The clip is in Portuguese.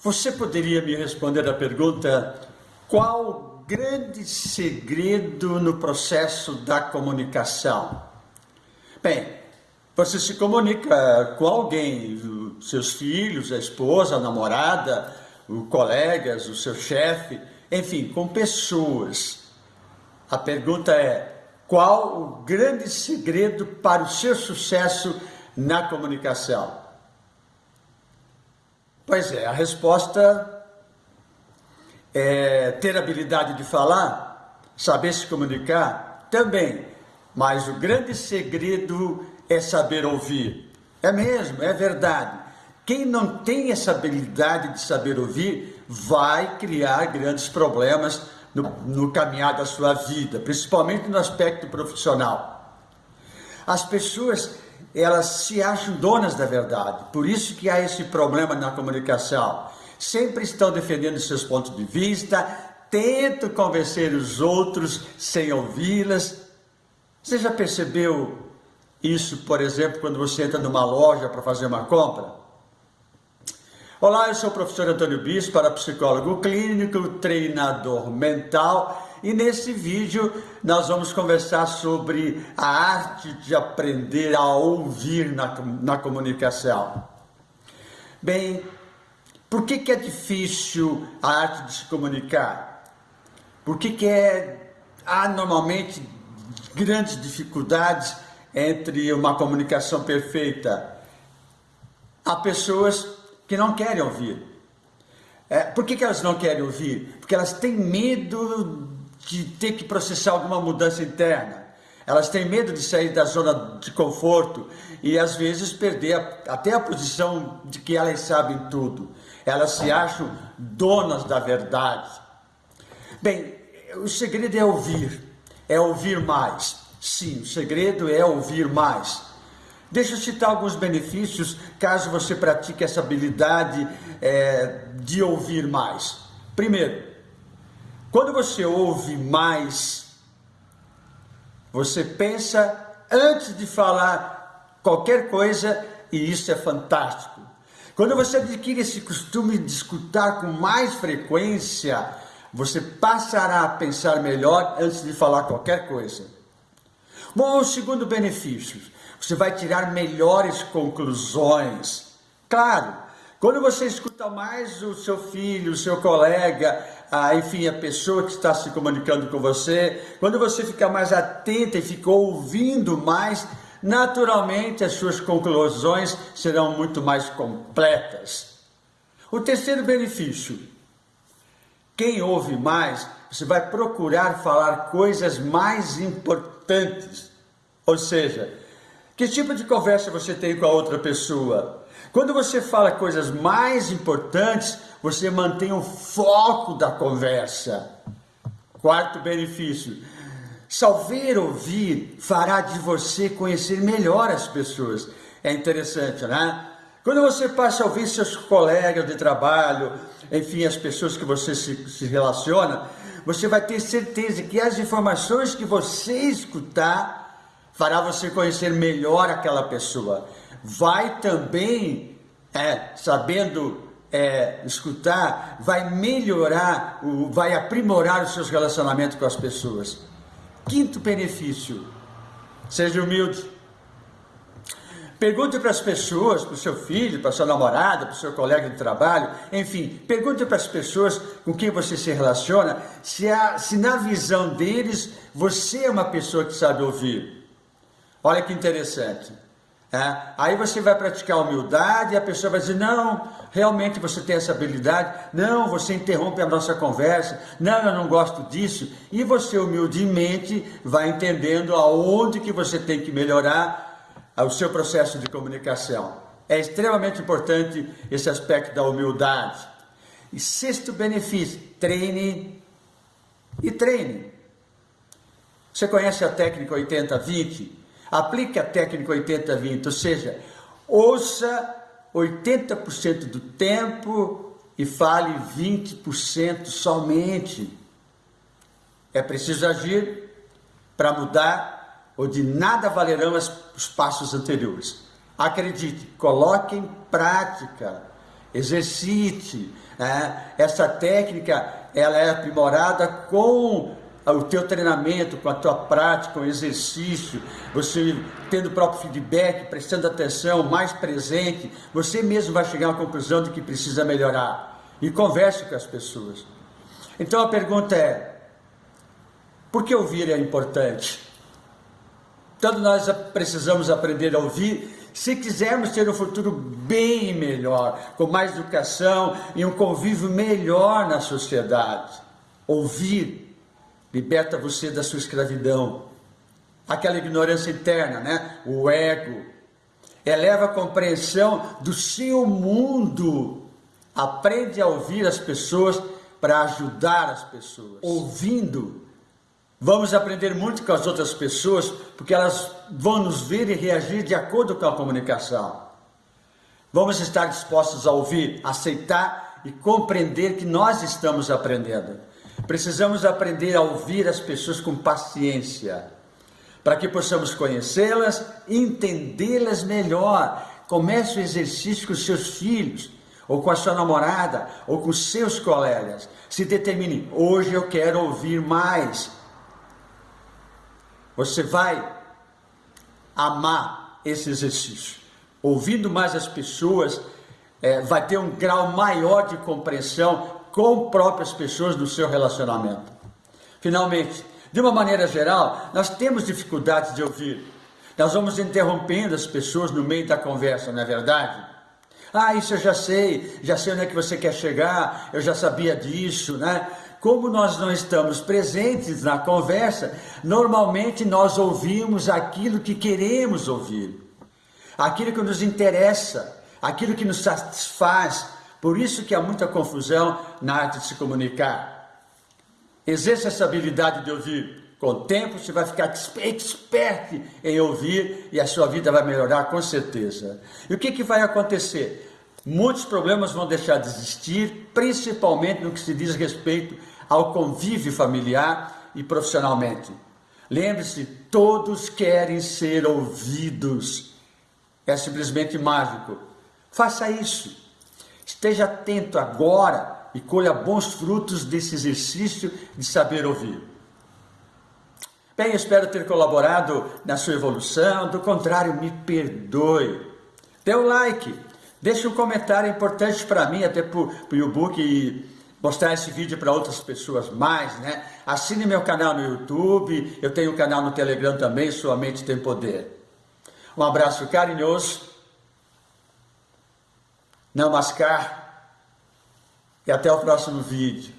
Você poderia me responder a pergunta: qual o grande segredo no processo da comunicação? Bem, você se comunica com alguém, seus filhos, a esposa, a namorada, os colegas, o seu chefe, enfim, com pessoas. A pergunta é: qual o grande segredo para o seu sucesso na comunicação? Pois é, a resposta é ter habilidade de falar, saber se comunicar, também. Mas o grande segredo é saber ouvir. É mesmo, é verdade. Quem não tem essa habilidade de saber ouvir vai criar grandes problemas no, no caminhar da sua vida, principalmente no aspecto profissional. As pessoas elas se acham donas da verdade. Por isso que há esse problema na comunicação. Sempre estão defendendo seus pontos de vista, tentam convencer os outros sem ouvi-las. Você já percebeu isso, por exemplo, quando você entra numa loja para fazer uma compra? Olá, eu sou o professor Antônio Bispo, para psicólogo clínico, treinador mental e nesse vídeo nós vamos conversar sobre a arte de aprender a ouvir na, na comunicação. Bem, por que, que é difícil a arte de se comunicar? Por que, que é, há normalmente grandes dificuldades entre uma comunicação perfeita? Há pessoas que não querem ouvir. É, por que, que elas não querem ouvir? Porque elas têm medo de ter que processar alguma mudança interna. Elas têm medo de sair da zona de conforto e às vezes perder a, até a posição de que elas sabem tudo. Elas se acham donas da verdade. Bem, o segredo é ouvir, é ouvir mais. Sim, o segredo é ouvir mais. Deixa eu citar alguns benefícios caso você pratique essa habilidade é, de ouvir mais. Primeiro, quando você ouve mais, você pensa antes de falar qualquer coisa e isso é fantástico. Quando você adquire esse costume de escutar com mais frequência, você passará a pensar melhor antes de falar qualquer coisa. Bom, o segundo benefício, você vai tirar melhores conclusões. Claro, quando você escuta mais o seu filho, o seu colega, a, enfim, a pessoa que está se comunicando com você, quando você fica mais atenta e fica ouvindo mais, naturalmente as suas conclusões serão muito mais completas. O terceiro benefício, quem ouve mais, você vai procurar falar coisas mais importantes. Ou seja, que tipo de conversa você tem com a outra pessoa? Quando você fala coisas mais importantes, você mantém o foco da conversa. Quarto benefício: saber ouvir fará de você conhecer melhor as pessoas. É interessante, né? Quando você passa a ouvir seus colegas de trabalho, enfim, as pessoas que você se, se relaciona, você vai ter certeza que as informações que você escutar fará você conhecer melhor aquela pessoa vai também, é, sabendo é, escutar, vai melhorar, o, vai aprimorar os seus relacionamentos com as pessoas. Quinto benefício, seja humilde. Pergunte para as pessoas, para o seu filho, para a sua namorada, para o seu colega de trabalho, enfim, pergunte para as pessoas com quem você se relaciona se, há, se na visão deles você é uma pessoa que sabe ouvir. Olha que interessante. É, aí você vai praticar humildade e a pessoa vai dizer: Não, realmente você tem essa habilidade. Não, você interrompe a nossa conversa. Não, eu não gosto disso. E você humildemente vai entendendo aonde que você tem que melhorar o seu processo de comunicação. É extremamente importante esse aspecto da humildade. E sexto benefício: treine e treine. Você conhece a técnica 80-20? Aplique a técnica 80-20, ou seja, ouça 80% do tempo e fale 20% somente. É preciso agir para mudar ou de nada valerão os passos anteriores. Acredite, coloque em prática exercite. Né? Essa técnica ela é aprimorada com o teu treinamento, com a tua prática, o exercício, você tendo o próprio feedback, prestando atenção, mais presente, você mesmo vai chegar à conclusão de que precisa melhorar. E converse com as pessoas. Então a pergunta é: por que ouvir é importante? Todos nós precisamos aprender a ouvir se quisermos ter um futuro bem melhor, com mais educação e um convívio melhor na sociedade. Ouvir liberta você da sua escravidão, aquela ignorância interna, né? o ego, eleva a compreensão do seu mundo, aprende a ouvir as pessoas para ajudar as pessoas. Ouvindo, vamos aprender muito com as outras pessoas, porque elas vão nos ver e reagir de acordo com a comunicação. Vamos estar dispostos a ouvir, aceitar e compreender que nós estamos aprendendo. Precisamos aprender a ouvir as pessoas com paciência, para que possamos conhecê-las, entendê-las melhor. Comece o exercício com seus filhos, ou com a sua namorada, ou com seus colegas. Se determine, hoje eu quero ouvir mais. Você vai amar esse exercício. Ouvindo mais as pessoas, é, vai ter um grau maior de compreensão com próprias pessoas do seu relacionamento. Finalmente, de uma maneira geral, nós temos dificuldades de ouvir. Nós vamos interrompendo as pessoas no meio da conversa, não é verdade? Ah, isso eu já sei, já sei onde é que você quer chegar, eu já sabia disso, né? Como nós não estamos presentes na conversa, normalmente nós ouvimos aquilo que queremos ouvir, aquilo que nos interessa, aquilo que nos satisfaz, por isso que há muita confusão na arte de se comunicar. Exerça essa habilidade de ouvir. Com o tempo você vai ficar expert em ouvir e a sua vida vai melhorar com certeza. E o que, que vai acontecer? Muitos problemas vão deixar de existir, principalmente no que se diz respeito ao convívio familiar e profissionalmente. Lembre-se, todos querem ser ouvidos. É simplesmente mágico. Faça isso. Esteja atento agora e colha bons frutos desse exercício de saber ouvir. Bem, espero ter colaborado na sua evolução, do contrário, me perdoe. Dê um like, deixe um comentário importante para mim, até para o YouTube e mostrar esse vídeo para outras pessoas mais, né? Assine meu canal no YouTube, eu tenho um canal no Telegram também, Sua Mente Tem Poder. Um abraço carinhoso Namaskar e até o próximo vídeo.